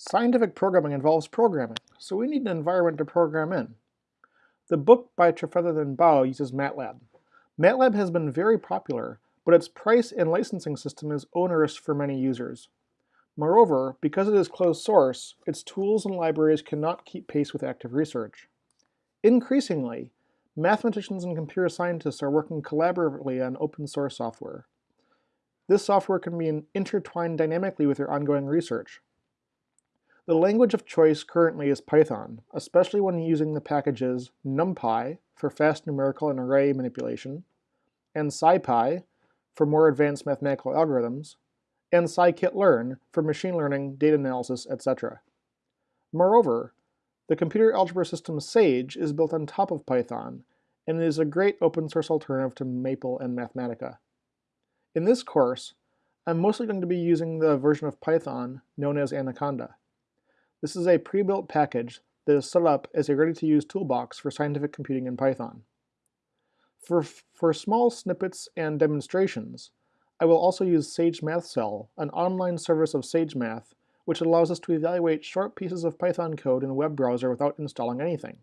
Scientific programming involves programming, so we need an environment to program in. The book by Trefethen and Bau uses MATLAB. MATLAB has been very popular, but its price and licensing system is onerous for many users. Moreover, because it is closed source, its tools and libraries cannot keep pace with active research. Increasingly, mathematicians and computer scientists are working collaboratively on open source software. This software can be intertwined dynamically with your ongoing research. The language of choice currently is Python, especially when using the packages NumPy for fast numerical and array manipulation, and SciPy for more advanced mathematical algorithms, and scikit-learn for machine learning, data analysis, etc. Moreover, the computer algebra system Sage is built on top of Python, and is a great open source alternative to Maple and Mathematica. In this course, I'm mostly going to be using the version of Python known as Anaconda. This is a pre-built package that is set up as a ready-to-use toolbox for scientific computing in Python. For, for small snippets and demonstrations, I will also use Sage MathCell, an online service of SageMath, which allows us to evaluate short pieces of Python code in a web browser without installing anything.